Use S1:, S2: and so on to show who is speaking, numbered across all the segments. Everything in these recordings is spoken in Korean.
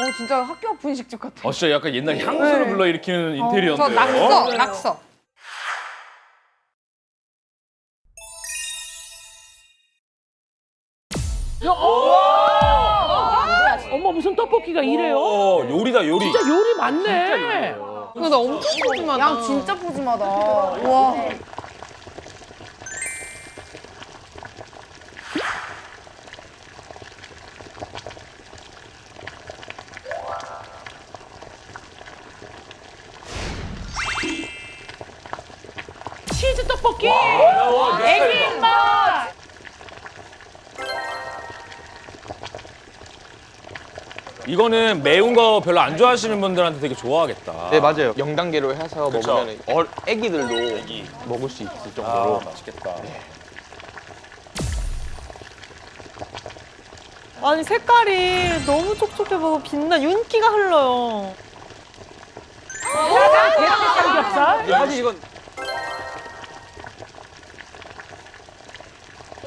S1: 어 진짜 학교 앞 분식집 같아.
S2: 어 진짜 약간 옛날 향수를
S1: 네.
S2: 불러일으키는
S1: 저
S2: 인테리어인데요.
S1: 낙서, 낙서.
S3: 어머 무슨 떡볶이가 이래요?
S2: 어, 요리다 요리.
S3: 진짜 요리 많네.
S1: 근데 나 엄청 푸짐하다. 양 진짜 푸짐하다. 와.
S3: 떡볶이. 애기 입맛.
S2: 이거는 매운 거 별로 안 좋아하시는 분들한테 되게 좋아하겠다.
S4: 네 맞아요. 0단계로 해서
S2: 그쵸.
S4: 먹으면 어, 애기들도
S2: 애기.
S4: 먹을 수 있을
S2: 아,
S4: 정도로
S2: 맛있겠다.
S5: 아니 색깔이 너무 촉촉해 보고 빛나 윤기가 흘러요.
S3: 삼겹살.
S4: 사실 이건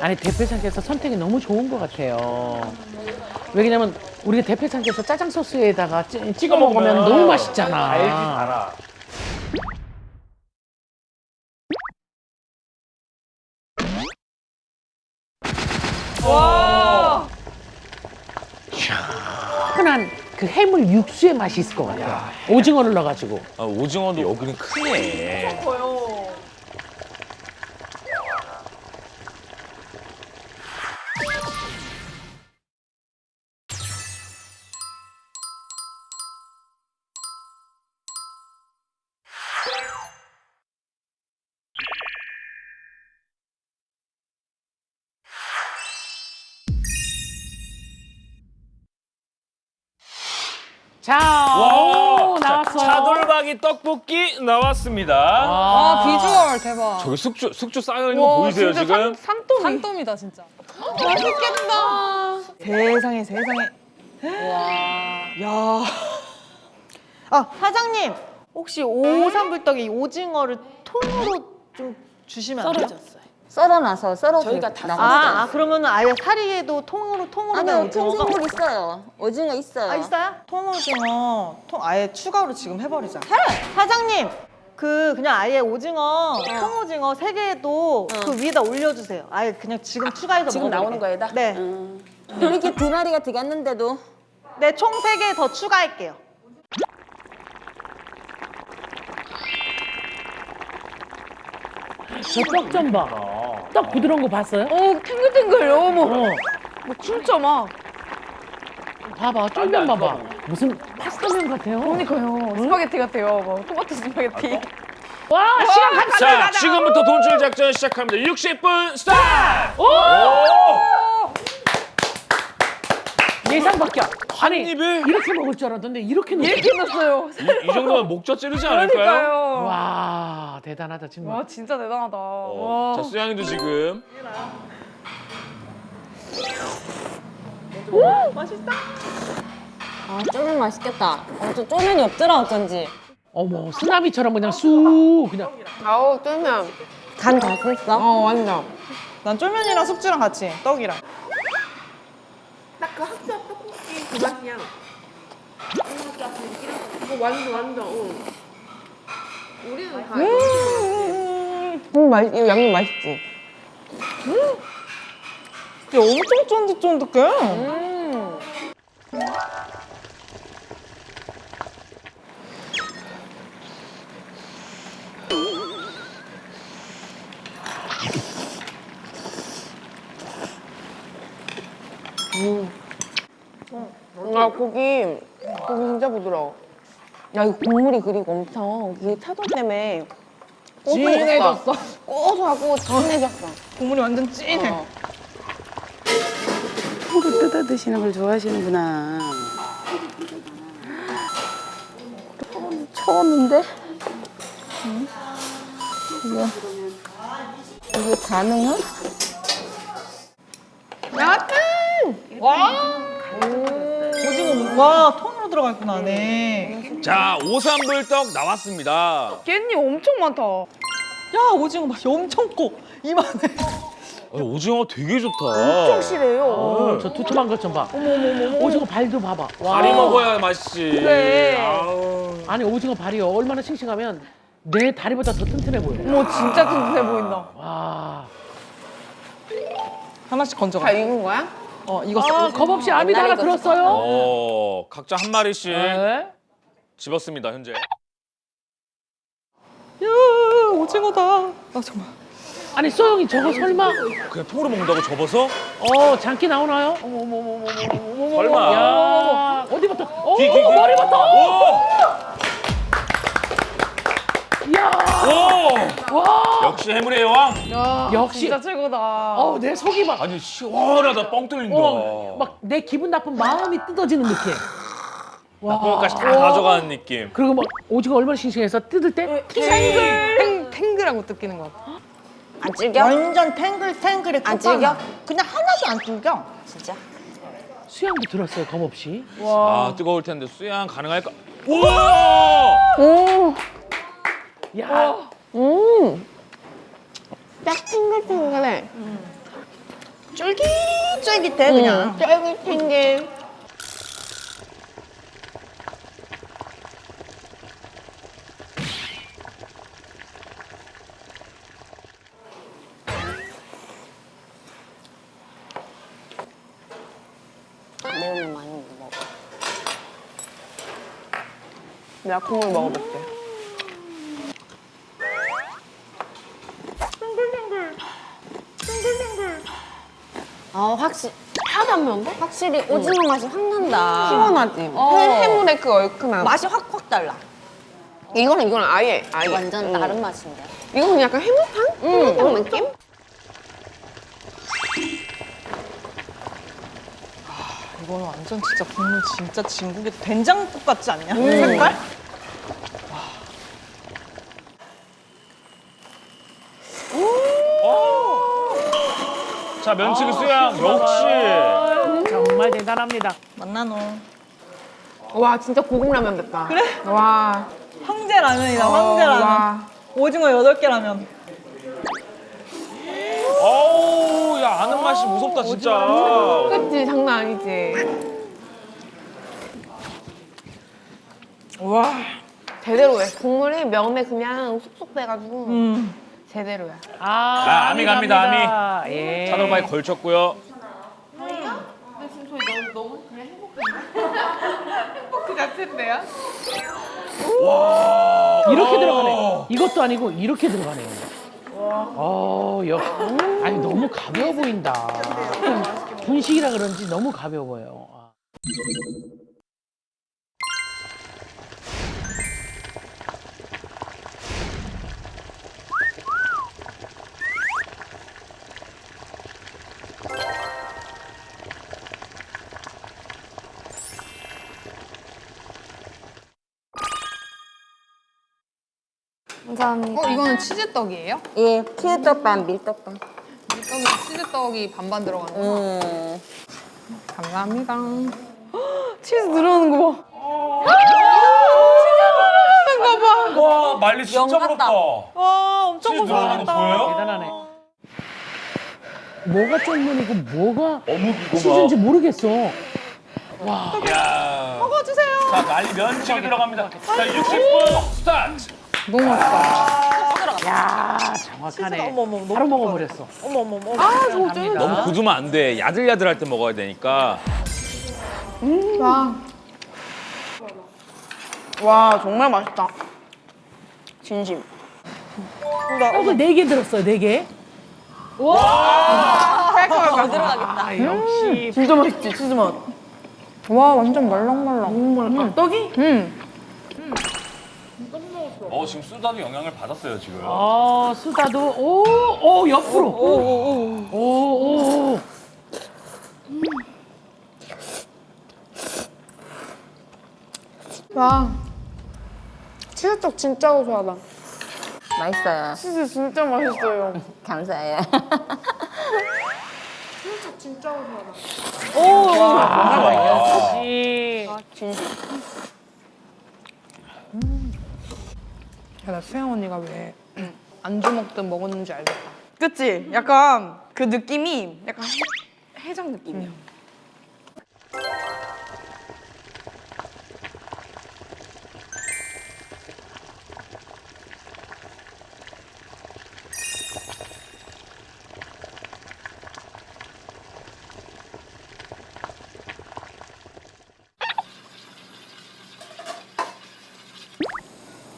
S3: 아니 대패상께서 선택이 너무 좋은 것 같아요. 왜냐면 우리가 대패상께서 짜장 소스에다가 찌- 찍어 먹으면 너무 맛있잖아.
S2: 알지 알아.
S3: 흔한 그 해물 육수의 맛이 있을 것 같아. 오징어를 넣어가지고.
S2: 아, 오징어도 여기는 크네.
S3: 자, 오, 나왔어.
S2: 차돌박이 떡볶이 나왔습니다.
S1: 아 비주얼 대박.
S2: 저기 숙주 숙주 쌓여 있는 거 보이세요
S1: 진짜
S2: 지금?
S1: 산, 산더미. 산더미다 진짜. 맛있겠다.
S5: 세상에 세상에. 야. 아 사장님 혹시 오삼불떡이 오징어를 통으로 좀 주시면 안 돼요?
S6: 썰어 놔서 썰어서
S7: 저희가 다.
S5: 아, 아 그러면 아예 사리에도 통으로 통으로 된
S6: 아니요
S5: 오징어가
S6: 통생물 있어요. 오징어 있어요.
S5: 아 있어요? 통오징어 통 아예 추가로 지금 해버리자. 사장님 그 그냥 아예 오징어 통오징어 세 개도 그 위에다 올려주세요. 아예 그냥 지금 추가해서
S7: 지금. 나오는 거에다?
S5: 네,
S7: 음.
S6: 이렇게 두 마리가 들어갔는데도
S5: 네총 세 개 더 추가할게요.
S3: 저떡좀 봐. 떡 부드러운 거 봤어요?
S1: 오 탱글탱글 어머.
S3: 어.
S1: 뭐 진짜 막.
S3: 봐봐, 쫄면 봐봐. 무슨 파스타면 같아요.
S1: 그러니까요. 스파게티 같아요. 뭐 토마토 스파게티.
S3: 와, 시간 가.
S2: 자 지금부터 돈쭐 작전 시작합니다. 60분 스타트. 오!
S3: 예상 밖이야. 아니,
S2: 입에?
S3: 이렇게 먹을 줄 알았는데 이렇게 넣어.
S1: 이렇게 넣었어요.
S2: 이, 이 정도면 목젖 찌르지 않을까요?
S1: 그러니까요.
S3: 와, 대단하다 정말.
S1: 와 진짜 대단하다.
S2: 어,
S1: 와.
S2: 자 수양이도 지금
S6: 아 쫄면 맛있겠다. 어, 저 쫄면이 없더라 어쩐지.
S3: 어머, 쓰나미처럼 그냥 쑥 그냥.
S7: 아우 쫄면.
S6: 간다 됐어?
S7: 어 완전.
S5: 난 쫄면이랑 숙주랑 같이 떡이랑.
S7: 딱 그 학교 앞 떡볶이 그 맛이야. 이거 완전 완전. 응. 우리는 다.
S6: 음 맛, 이거 양념 맛있지.
S5: 이게 엄청 쫀득쫀득해.
S7: 아 고기 고기 진짜 부드러워.
S6: 야 이거 국물이 그리고 엄청 그게 차돌 때문에
S3: 진해졌어.
S6: 고소하고 진해졌어.
S5: 국물이 완전 진해.
S6: 어.
S7: 콩을 뜯어 드시는 걸 좋아하시는구나.
S6: 처음인데? 이거 이게 가능해?
S5: 오징어 와 통으로 들어가 있구나 안에.
S2: 자 오삼불떡 나왔습니다.
S1: 깻잎 엄청 많다.
S5: 야 오징어 맛이 엄청 커. 이만해.
S2: 아, 오징어 되게 좋다.
S1: 엄청 실해요.
S3: 어, 저 두툼한 것 좀 봐. 오징어 발도 봐봐. 와.
S2: 다리 먹어야 맛있지.
S1: 그래.
S2: 아우.
S3: 아니 오징어 발이요. 얼마나 싱싱하면 내 다리보다 더 튼튼해 보여.
S1: 뭐 진짜 튼튼해 보인다.
S3: 와.
S5: 하나씩 건져가.
S1: 다 익은 거야?
S5: 어 이거
S3: 아, 겁 없이 아미도 하나 들었어요.
S2: 어, 각자 한 마리씩
S3: 네.
S2: 집었습니다, 현재.
S5: 야 오징어다. 아 정말.
S3: 아니 소영이 저거 설마
S2: 그냥 통으로 먹는다고 접어서?
S3: 어 장기 나오나요?
S2: 설마.
S3: 야 어디부터? 오
S2: 귀, 귀, 귀.
S3: 머리부터. 야
S2: 오!
S3: 와.
S2: 역시 해물의 여왕.
S1: 야,
S3: 역시.
S1: 진짜 최고다.
S3: 어우 내 속이 막.
S2: 아니 시원하다 뻥 뚫린다.
S3: 어, 막내 기분 나쁜 마음이 뜯어지는 느낌.
S2: 나쁜 것까지 다 가져가는 느낌.
S3: 그리고 막 오징어 얼마나 싱싱해서 뜯을 때
S1: 탱글. 탱글하고 뜯기는 것 같아.
S6: 안 질겨?
S5: 완전 탱글탱글해.
S6: 안 질겨?
S5: 그냥 하나도 안 질겨.
S6: 진짜?
S3: 수양도 들었어요 검 없이.
S2: 아 뜨거울 텐데 수양 가능할까? 우와!
S6: 오,
S3: 야
S6: 음. 딱 탱글탱글해.
S5: 쫄깃쫄깃해 그냥.
S6: 쫄깃탱글. 매우면 많이 못 먹어. 내가 국물 먹어볼게. 확실히 하나도 안 매운데? 확실히 오징어 맛이 확 난다. 시원하지? 해물의 그 얼큰함.
S5: 맛이 확 확 달라.
S6: 이거는 이거는 아예 아예 완전 다른 맛인데. 이거는 약간 해물탕? 해물탕 느낌?
S5: 이거는 완전 진짜 국물 진짜 진국의 된장국 같지 않냐? 색깔?
S2: 자 면치기 수양 역시.
S3: 정말 대단합니다.
S5: 만나노.
S1: 와, 진짜 고급 라면 됐다. 그래? 와.
S5: 황제 라면이다 황제 라면.
S1: 와.
S5: 오징어 여덟 개 라면.
S2: 어우 야 아는 맛이 무섭다 진짜.
S1: 그치, 장난 아니지. 와. 제대로 해. 국물이 면에 그냥 쏙쏙 빼가지고
S5: 음.
S1: 제대로야.
S3: 아,
S2: 아, 아미 갑니다,
S3: 갑니다. 예.
S2: 차돌바에 걸쳤고요.
S1: 그 자체인데요?
S3: 이렇게 들어가네. 이것도 아니고 이렇게 들어가네요. 어, 역. 아니 너무 가벼워 보인다. 분식이라 그런지 너무 가벼워 보여요.
S6: 감사합니다.
S1: 어, 이거는 치즈떡이에요?
S6: 예, 피에떡반 밀떡 반.
S1: 밀떡이 치즈떡이 반반 들어가는 거.
S6: 음.
S1: 감사합니다. 치즈 들어가는 거 봐.
S2: 와 말리 진짜
S6: 영
S2: 부럽다.
S5: 와 엄청
S2: 보여요?
S3: 대단하네. 뭐가 쫄면이고 뭐가
S2: 어묵이고
S3: 치즈인지 모르겠어.
S2: 야. 먹어주세요. 자 말리 면치기 들어갑니다. 자 60분 스타트.
S1: 너무 맛있다.
S3: 야 정확하네.
S5: 어머, 어머, 너무
S3: 바로 먹어버렸어.
S5: 어머 어머 어머.
S1: 아, 저거 좀.
S2: 너무 굳으면 안 돼. 야들야들할 때 먹어야 되니까.
S1: 와. 와, 정말 맛있다.
S6: 진심.
S3: 떡을 네개 들었어요, 네 개.
S1: 깔끔하게
S6: 들어가겠다.
S3: 아, 역시
S1: 진짜 맛있지, 치즈 맛. 와, 완전 말랑말랑. 너무 말랑. 떡이? 응.
S2: 어 지금 수다도 영향을 받았어요 지금.
S3: 어 수다도 오오 옆으로 오오오
S1: 와. 치즈떡 진짜 고소하다.
S6: 맛있어요.
S1: 치즈 진짜 맛있어요.
S6: 감사해요.
S3: 역시
S6: 진심.
S1: 야, 나 수영 언니가 왜 안주 먹든 먹었는지 알겠다.
S8: 그치? 약간 그 느낌이 약간 해, 해장 느낌이야.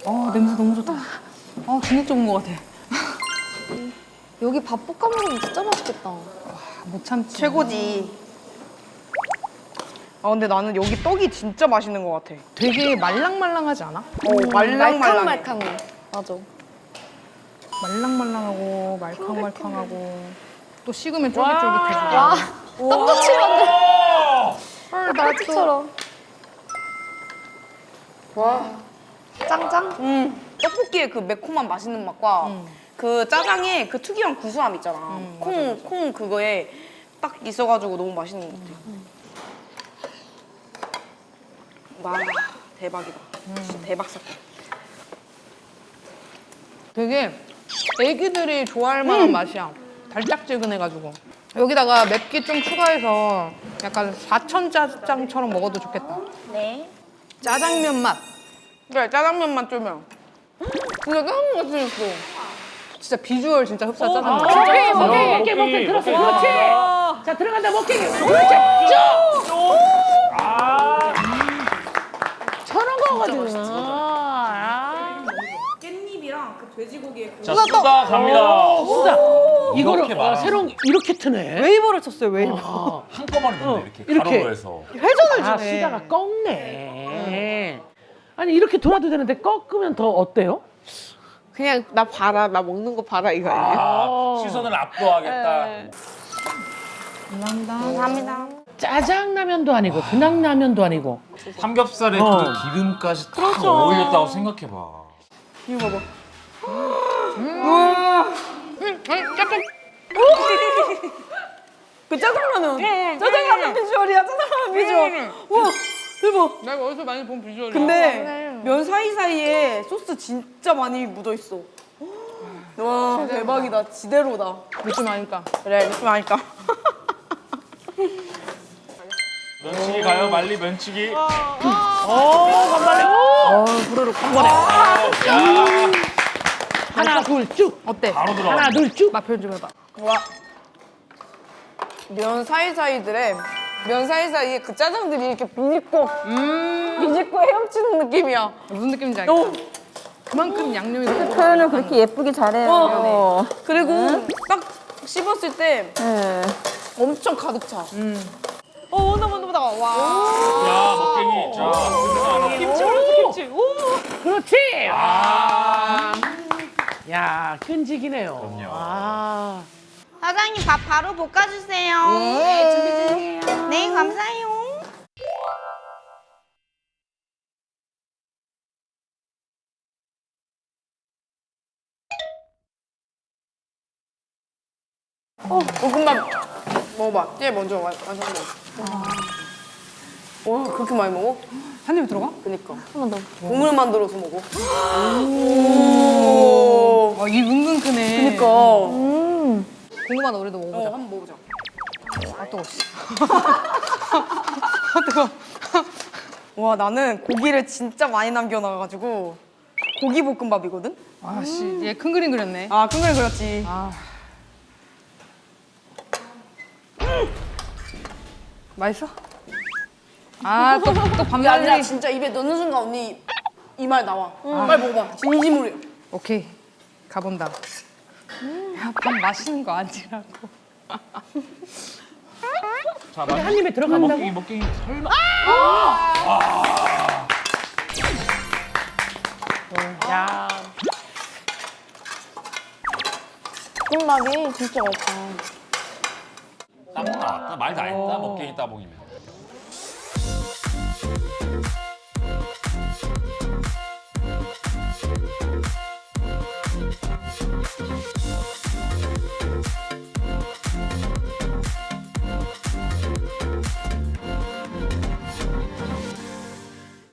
S1: 어 냄새 너무 좋다. 좋은 것 같아.
S6: 여기 밥 볶아 먹으면 진짜 맛있겠다.
S1: 못 참지.
S8: 최고지. 아 근데 나는 여기 떡이 진짜 맛있는 것 같아.
S1: 되게 말랑말랑하지 않아?
S8: 어, 말랑말랑.
S6: 말캉말캉해. 맞아.
S1: 말랑말랑하고 말캉말캉하고 또 식으면 쫄깃쫄깃해지고.
S6: 와, 떡꼬치 만들. 헐, 나처럼. 와. 짱짱?
S8: 음, 떡볶이의 그 매콤한 맛있는 맛과 그 짜장의 그 특유한 구수함 있잖아. 콩, 콩 그거에 딱 있어가지고 너무 맛있는 것 같아. 와, 대박이다. 진짜 대박 사건.
S1: 되게 애기들이 좋아할 만한 맛이야. 달짝지근해가지고. 여기다가 맵기 좀 추가해서 약간 사천 짜장처럼 먹어도 좋겠다.
S6: 네.
S1: 짜장면 맛.
S8: 그래, 짜장면만 쫄면. 진짜 짜장면 같이 생겼어.
S1: 진짜 비주얼 진짜 흡사 짜장면.
S3: 먹기 먹기 먹기 먹기 들었어 그렇지. 자 들어간다 먹기 그렇지 쭉! 저런 거거든 아,
S8: 깻잎이랑 그 돼지고기에 그
S2: 자, 수다 갑니다.
S3: 진짜 이거를
S2: 이렇게
S3: 어,
S2: 말하는
S3: 새로운 이렇게 트네.
S5: 웨이브를 쳤어요 웨이브.
S3: 아,
S2: 한꺼번에 넣네, 이렇게.
S3: 이렇게.
S2: 해서.
S5: 회전을
S3: 아
S5: 주네.
S3: 수다가 꺾네. 아니 이렇게 돌아도 되는데 꺾으면 더 어때요?
S7: 그냥 나 봐라 나 먹는 거 봐라 이거 아니에요?
S2: 아, 시선을 압도하겠다.
S6: 감사합니다.
S3: 짜장라면도 아니고 그냥 라면도 아니고
S2: 삼겹살에
S3: 어.
S2: 그 기름까지 딱 어울렸다고 생각해봐.
S8: 이거 봐봐. 그 짜장라면. 짜장라면 비주얼이야. 짜장라면 비주얼. 와 대박.
S1: 내가 어디서 많이 본 비주얼이야.
S8: 근데 면 사이사이에 소스 진짜 많이 묻어 있어. 와 대박이다. 지대로다.
S1: 느낌 아니까.
S8: 그래 느낌 아닐까?
S2: 면치기 가요, 말리 면치기.
S3: 어 간발에 어 부르륵 한 번에
S2: 야,
S3: 하나 둘쭉
S1: 어때?
S2: 바로 들어가.
S3: 하나 둘쭉
S1: 맛 표현 좀 해봐.
S8: 와. 면 사이사이들의 면 사이사이에 그 짜장들이 이렇게 비집고 비집고 헤엄치는 느낌이야.
S1: 무슨 느낌인지 알겠다. 그만큼 양념이 그
S5: 표현을 그렇게 예쁘게 잘해요.
S8: 어. 그리고 딱 씹었을 때
S5: 네.
S8: 엄청 가득 차. 어, 온다, 온다, 온다. 와.
S2: 야, 먹갱이. 자,
S8: 김치 올렸어, 김치. 오.
S3: 그렇지 아. 야 끈질기네요
S2: 그럼요.
S3: 아
S6: 사장님 밥 바로 볶아주세요. 네, 준비 주세요. 네, 감사해요.
S8: 어, 볶음밥 먹어봐. 얘 먼저 와, 완성돼. 와, 그렇게 많이 먹어?
S1: 한 입에 들어가?
S8: 그니까. 하나 더. 국물 만들어서 먹어. 오.
S1: 어, 이 은근 크네.
S8: 그니까.
S1: 궁금하다 우리도
S8: 어,
S1: 먹어보자.
S8: 한번 먹어보자.
S1: 아 뜨거.
S8: 와, 나는 고기를 진짜 많이 남겨놔가지고 고기 볶음밥이거든?
S1: 아씨, 얘큰 그림 그렸네.
S8: 아, 큰걸 그렸지.
S1: 아. 맛있어? 아, 또, 또
S8: 그게 아니라
S1: 밤날리.
S8: 진짜 입에 넣는 순간 언니 이 말 나와. 빨리 먹어봐. 진심으로.
S1: 오케이, 가본다. 야, 밥 맛있는 거 아니라고.
S2: 자,
S3: 한 입에 들어간다고?
S2: 먹갱이, 먹갱이. 설마.
S3: 야
S6: 볶음밥이 진짜 맛있다.
S2: 땀 나왔다. 말다 했다. 먹갱이 따봉이면.